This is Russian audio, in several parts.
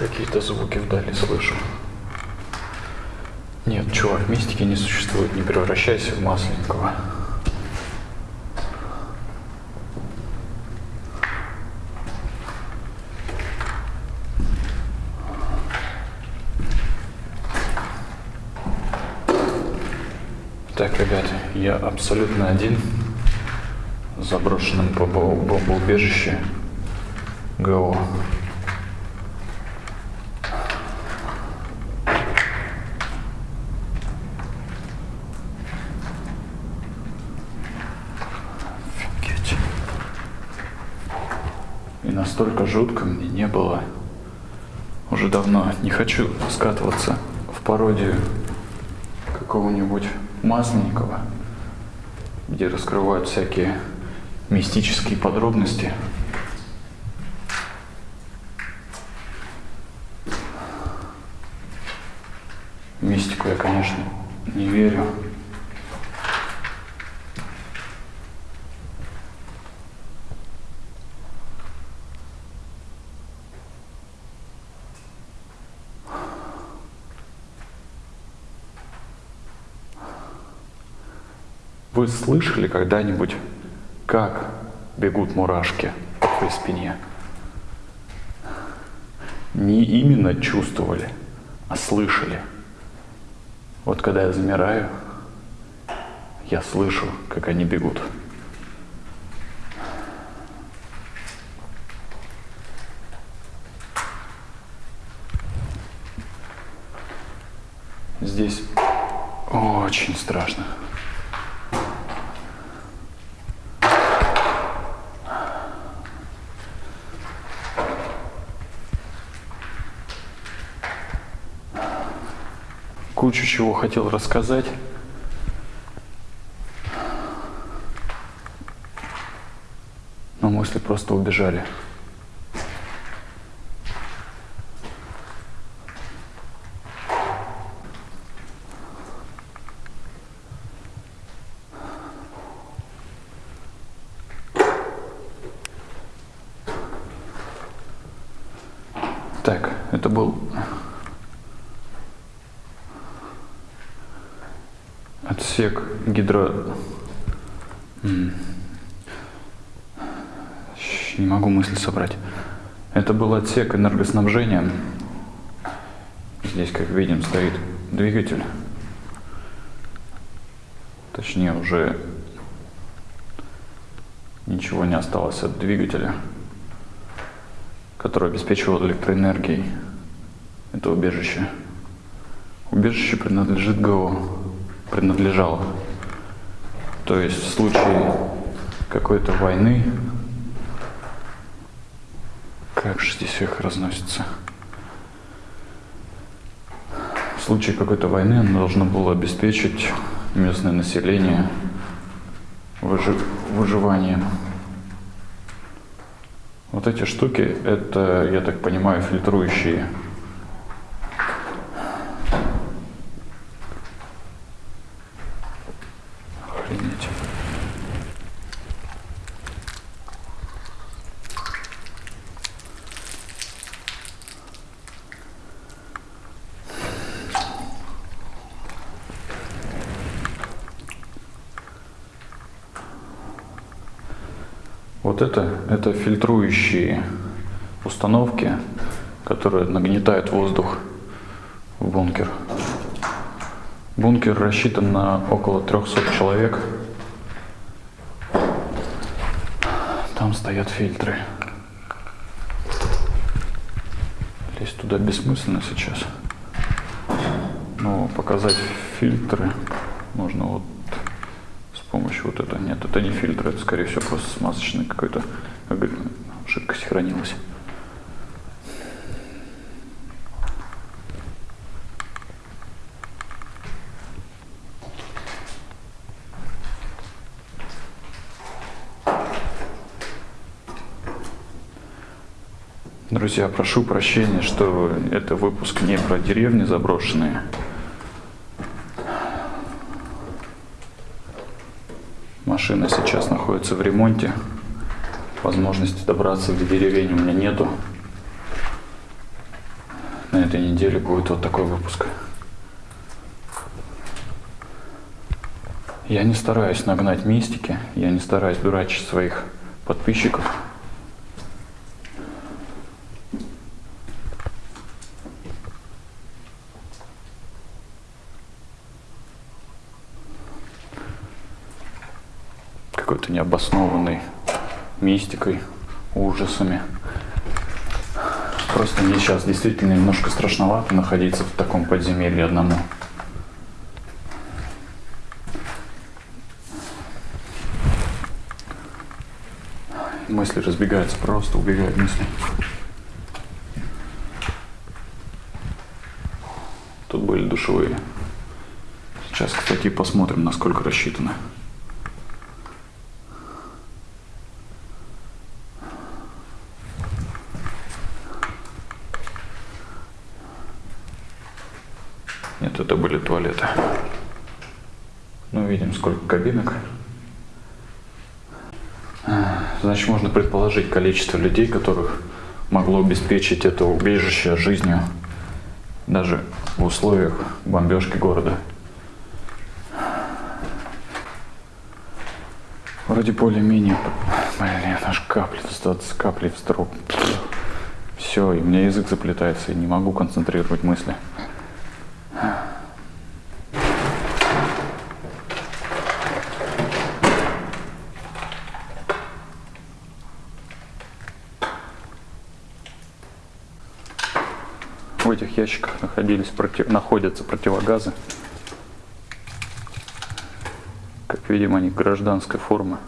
Какие-то звуки вдали слышу. Нет, чувак, мистики не существует. Не превращайся в масленького. Так, ребят, я абсолютно один в заброшенном бомбо- бомбоубежище ГО. Офигеть. И настолько жутко мне не было. Уже давно не хочу скатываться в пародию какого-нибудь Масленникова, где раскрывают всякие мистические подробности. Мистику я, конечно, не верю. Вы слышали когда-нибудь, как бегут мурашки по спине? Не именно чувствовали, а слышали. Вот когда я замираю, я слышу, как они бегут. Здесь очень страшно. Кучу чего хотел рассказать. Но мысли просто убежали. Так, это был отсек гидро... Не могу мысль собрать. Это был отсек энергоснабжения. Здесь, как видим, стоит двигатель. Точнее, уже ничего не осталось от двигателя, который обеспечивал электроэнергией это убежище. Убежище принадлежит ГО, принадлежало. То есть в случае какой-то войны, как же здесь их разносится? В случае какой-то войны оно должно было обеспечить местное население выжи- выживанием. Вот эти штуки, это, я так понимаю, фильтрующие. Вот это, это фильтрующие установки, которые нагнетают воздух в бункер. Бункер рассчитан на около 300 человек. Там стоят фильтры. Лезть туда бессмысленно сейчас. Но показать фильтры можно вот помощью вот этого. Нет, это не фильтр, это скорее всего просто смазочный какой-то жидкость хранилась. Друзья, прошу прощения, что это выпуск не про деревни заброшенные. Машина сейчас находится в ремонте. Возможности добраться до деревень у меня нету. на этой неделе будет вот такой выпуск. Я не стараюсь нагнать мистики, я не стараюсь дурачить своих подписчиков. Какой-то необоснованной мистикой, ужасами. Просто мне сейчас действительно немножко страшновато находиться в таком подземелье одному. Мысли разбегаются, просто убегают мысли. Тут были душевые. Сейчас, кстати, посмотрим, насколько рассчитаны. Нет, это были туалеты. Ну, видим, сколько кабинок. Значит, можно предположить количество людей, которых могло обеспечить это убежище жизнью даже в условиях бомбежки города. Вроде более-менее... Блин, аж капли, капли в строп. Все, и у меня язык заплетается, и не могу концентрировать мысли. В этих ящиках находились, против, находятся противогазы. Как видим, они гражданской формы.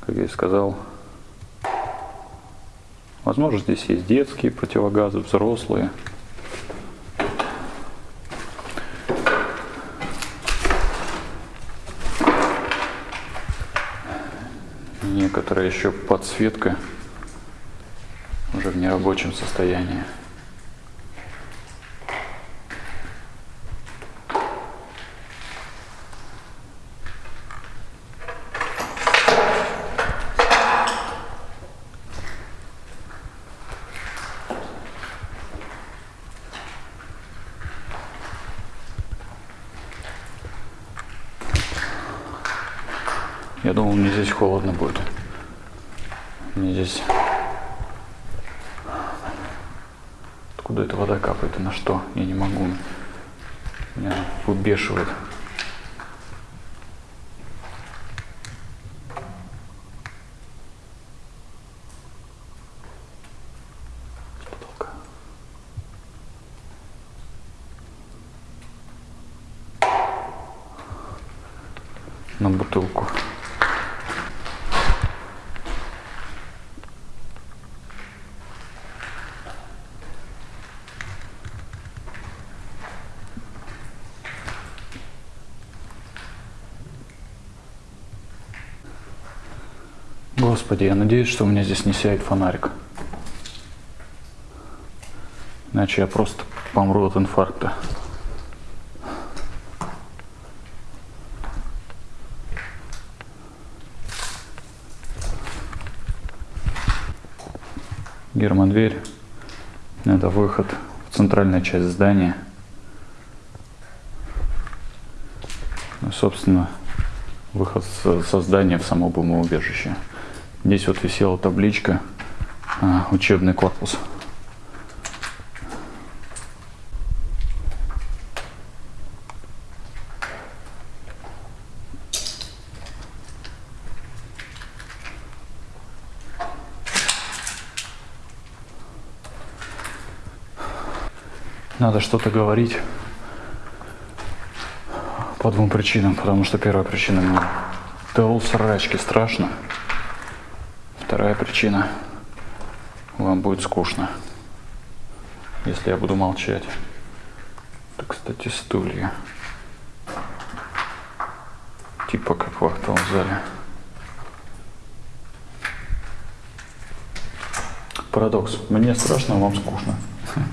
Как я и сказал. Возможно, здесь есть детские противогазы, взрослые. Некоторая еще подсветка уже в нерабочем состоянии. Я думал, мне здесь холодно будет. Мне здесь... Откуда эта вода капает и на что? Я не могу. Меня Господи, я надеюсь, что у меня здесь не сядет фонарик. Иначе я просто помру от инфаркта. Гермодверь. Это выход в центральную часть здания. Ну, собственно, выход со здания в само бомбоубежище. Здесь вот висела табличка а, «Учебный корпус». Надо что-то говорить по двум причинам. Потому что первая причина мне до срачки страшно. Вторая причина. Вам будет скучно, если я буду молчать. Это, кстати, стулья. Типа как в актовом зале. Парадокс. Мне страшно, а вам скучно.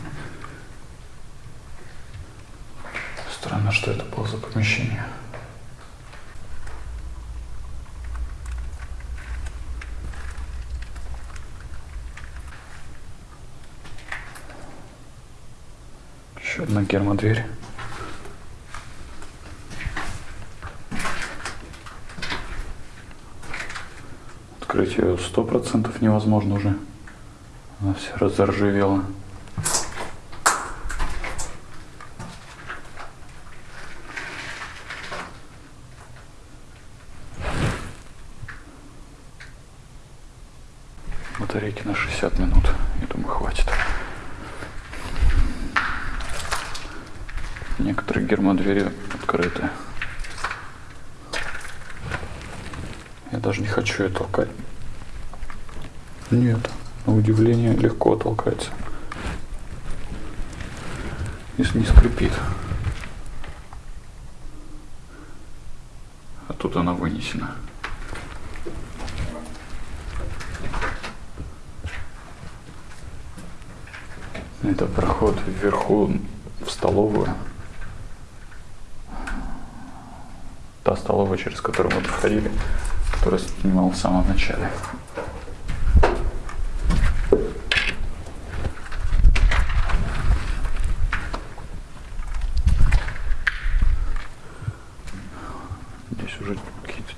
Странно, что это было за помещение. Еще одна гермодверь. Открыть ее сто процентов невозможно уже. Она вся разоржавела. Батарейки на 60 минут. Я думаю, хватит. Некоторые гермодвери открыты. Я даже не хочу ее толкать. Нет, на удивление легко толкается. Если не скрипит. А тут она вынесена. Это проход вверху в столовую. Та столовая, через которую мы проходили, которую снимал в самом начале. Здесь уже какие-то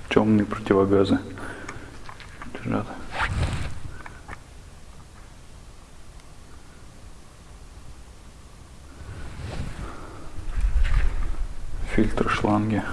противогазы лежат. фильтры, шланги.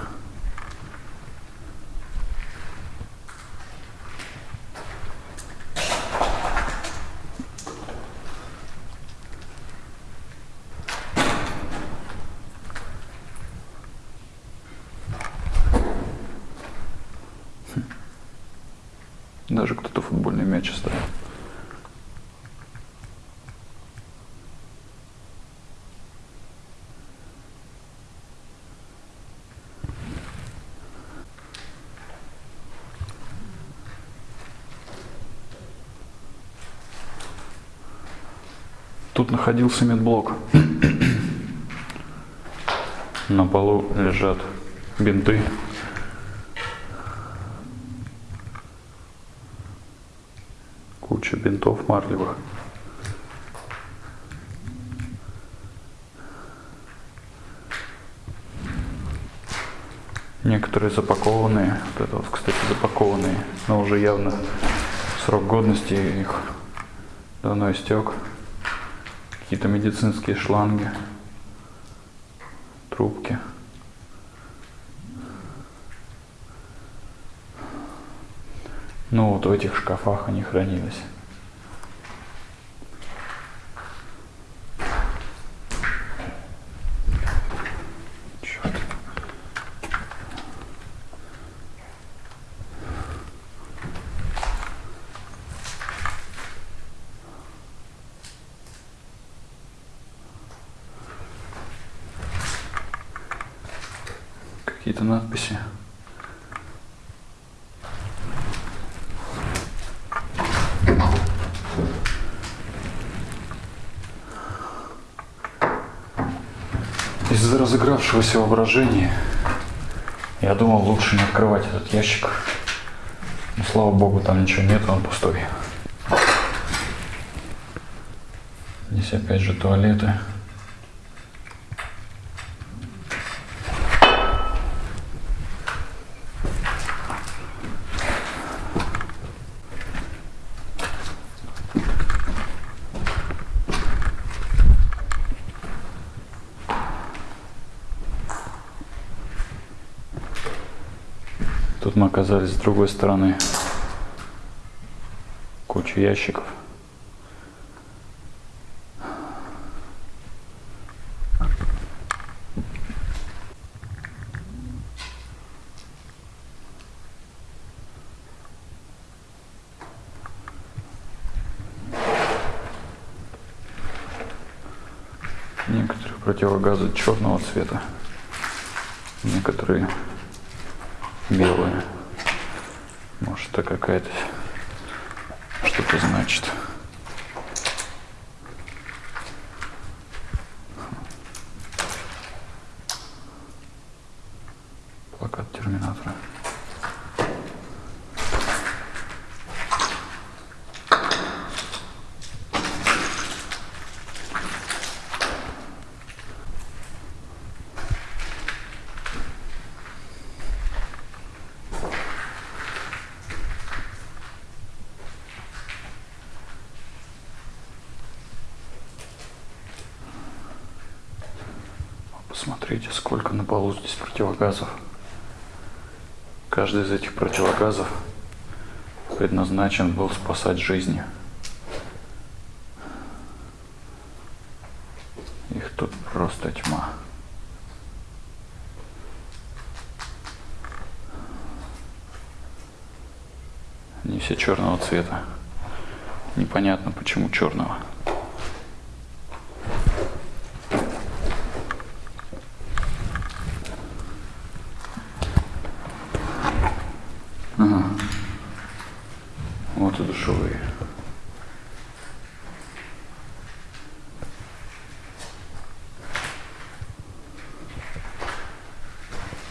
Тут находился медблок. На полу лежат бинты. Куча бинтов марлевых. Некоторые запакованные, вот это вот, кстати, запакованные, но уже явно срок годности их давно истек. Какие-то медицинские шланги, трубки. Ну вот в этих шкафах они хранились. Разыгравшегося воображения я думал лучше не открывать этот ящик. Но слава богу, там ничего нет, он пустой. Здесь опять же туалеты. Тут мы оказались с другой стороны. Куча ящиков. Некоторые противогазы черного цвета, некоторые белые. good. Смотрите, сколько на полу здесь противогазов. Каждый из этих противогазов предназначен был спасать жизни. Их тут просто тьма. Они все черного цвета. Непонятно, почему черного. Ага. Вот и душевые.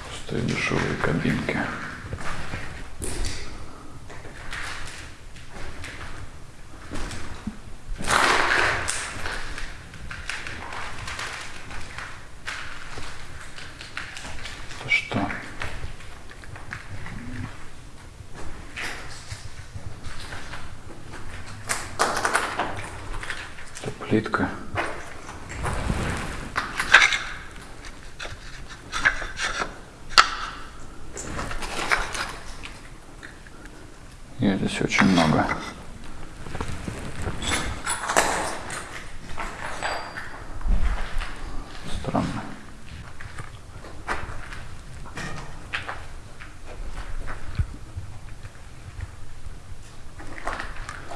Пустые душевые кабинки. Это что? Это плитка. И здесь очень много. Странно.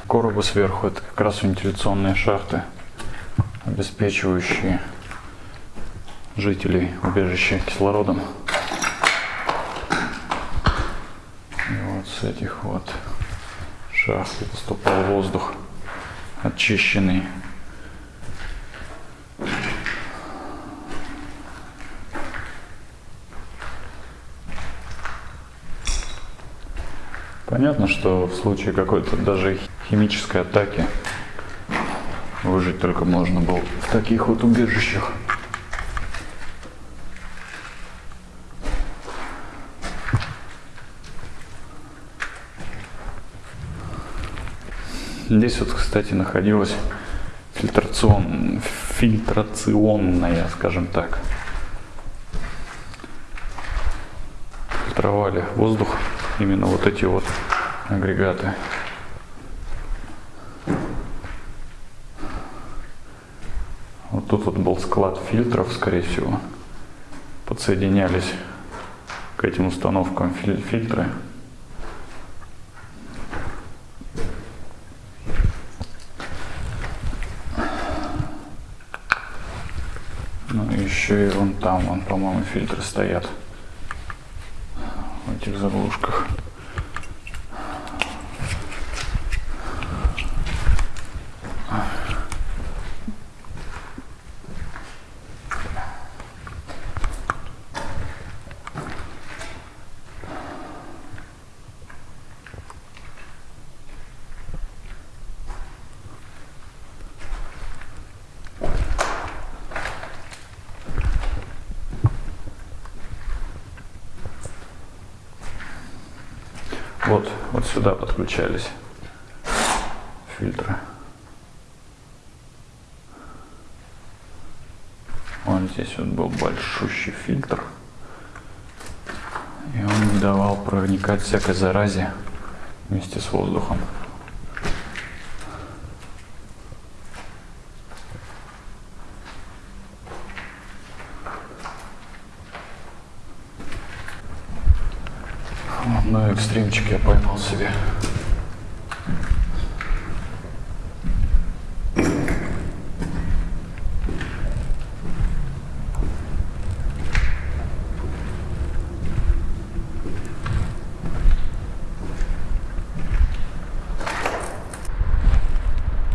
Коробы сверху это как раз вентиляционные шахты, обеспечивающие жителей убежища кислородом. И вот с этих вот шахт поступал воздух очищенный. Понятно, что в случае какой-то даже химической атаки выжить только можно было в таких вот убежищах. Здесь вот, кстати, находилась фильтрацион... фильтрационная, скажем так. Фильтровали воздух именно вот эти вот агрегаты. Вот тут вот был склад фильтров, скорее всего. Подсоединялись к этим установкам филь- фильтры. Ну и еще и вон там, вон, по-моему, фильтры стоят в этих заглушках. Вот, вот сюда подключались фильтры. Вот здесь вот был большущий фильтр. И он не давал проникать всякой заразе вместе с воздухом. Ну экстримчик я поймал себе.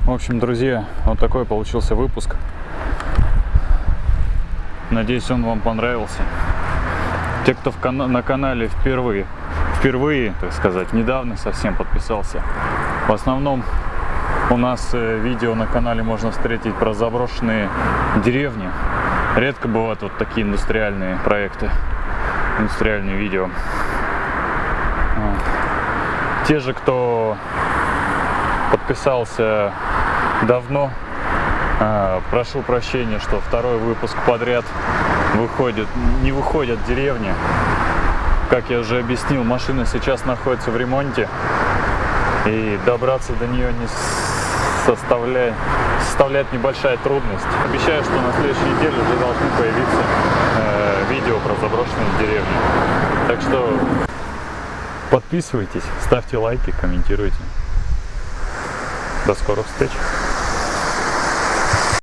В общем, друзья, вот такой получился выпуск. Надеюсь, он вам понравился. Те, кто в кана- на канале впервые, впервые, так сказать, недавно совсем подписался. В основном у нас э, видео на канале можно встретить про заброшенные деревни. Редко бывают вот такие индустриальные проекты, индустриальные видео. Те же, кто подписался давно, А, прошу прощения, что второй выпуск подряд выходит, не выходят деревни. Как я уже объяснил, машина сейчас находится в ремонте. И добраться до нее не составляет, составляет небольшая трудность. Обещаю, что на следующей неделе уже должны появиться э, видео про заброшенные деревни. Так что подписывайтесь, ставьте лайки, комментируйте. До скорых встреч!